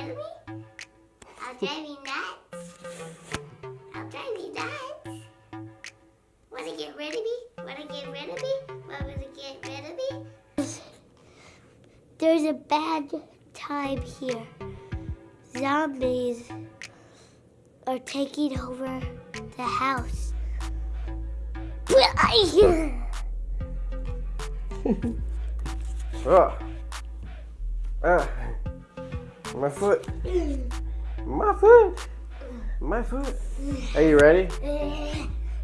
rid of me? I'll drive you nuts. I'll drive you nuts. Wanna get rid of me? Wanna get rid of me? Wanna get rid of me? There's a bad time here. Zombies are taking over the house. Ah. Ah. My foot. My foot. My foot. Are you ready?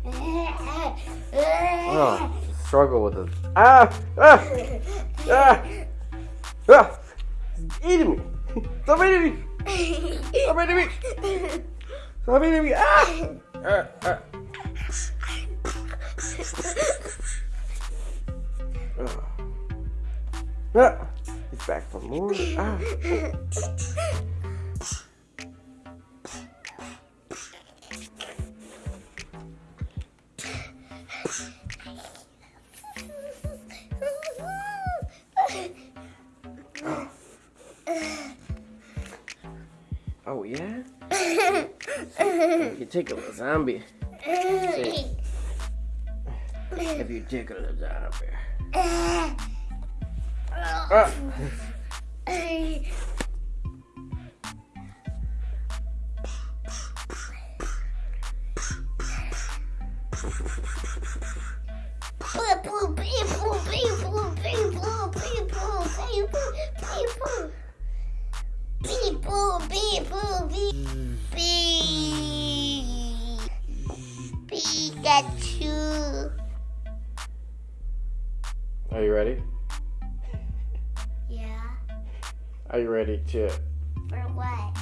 Oh, struggle with it. Ah! Ah! Ah! Ah! It's eating me. Stop eating me. Stop eating me. Stop eating me. Ah! Ah! Ah! Ah. Ah! He's back for more. Ah! Oh yeah? you tickle a zombie. See, if you tickle a zombie. Ah. People, people, people, people, people, people, people. People, people, people, Pikachu. Are you ready? Yeah, Are you ready to? for what?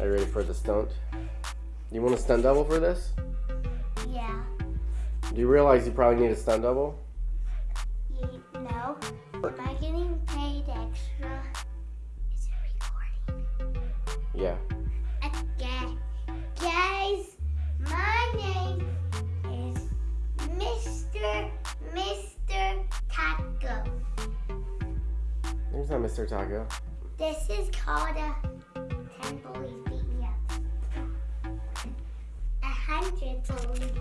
Are you ready for the stunt? You want a stunt double for this? Do you realize you probably need a stunt double? you know. Am I getting paid extra? Is it recording? Yeah. Okay. Guys, my name is Mr. Mr. Taco. There's not Mr. Taco. This is called a 10 bullies beat me up. A hundred bullies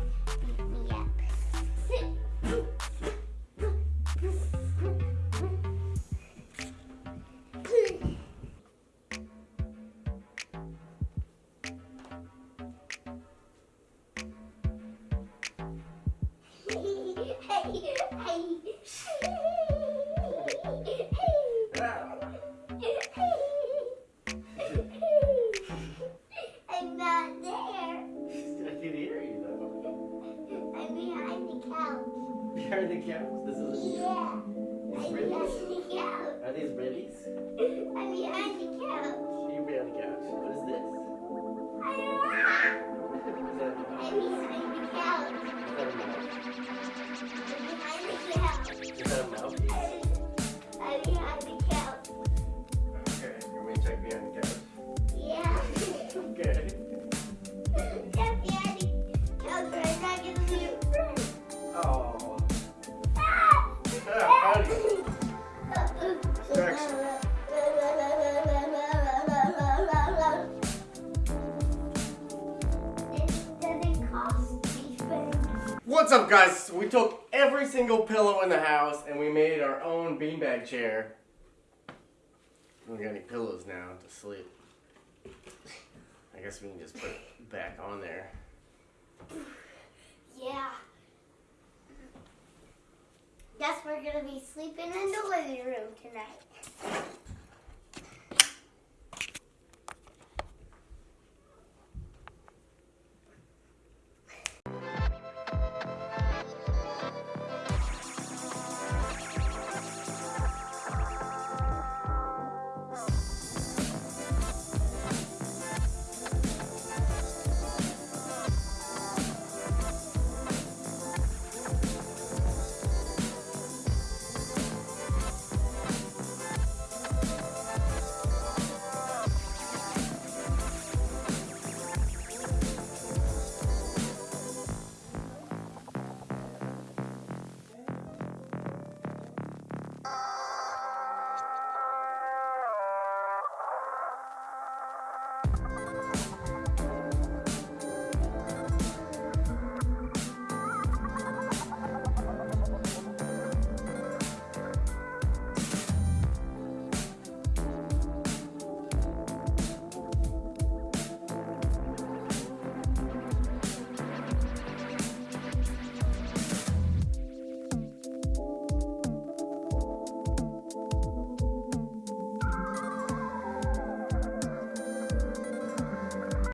behind the couch. The couch. This is. Yeah. I'm behind the couch. Are these babies? I'm behind the couch. You behind the couch. What is this? What's up, guys? We took every single pillow in the house and we made our own beanbag chair. We don't got any pillows now to sleep. I guess we can just put it back on there. Yeah. Guess we're gonna be sleeping in the living room tonight.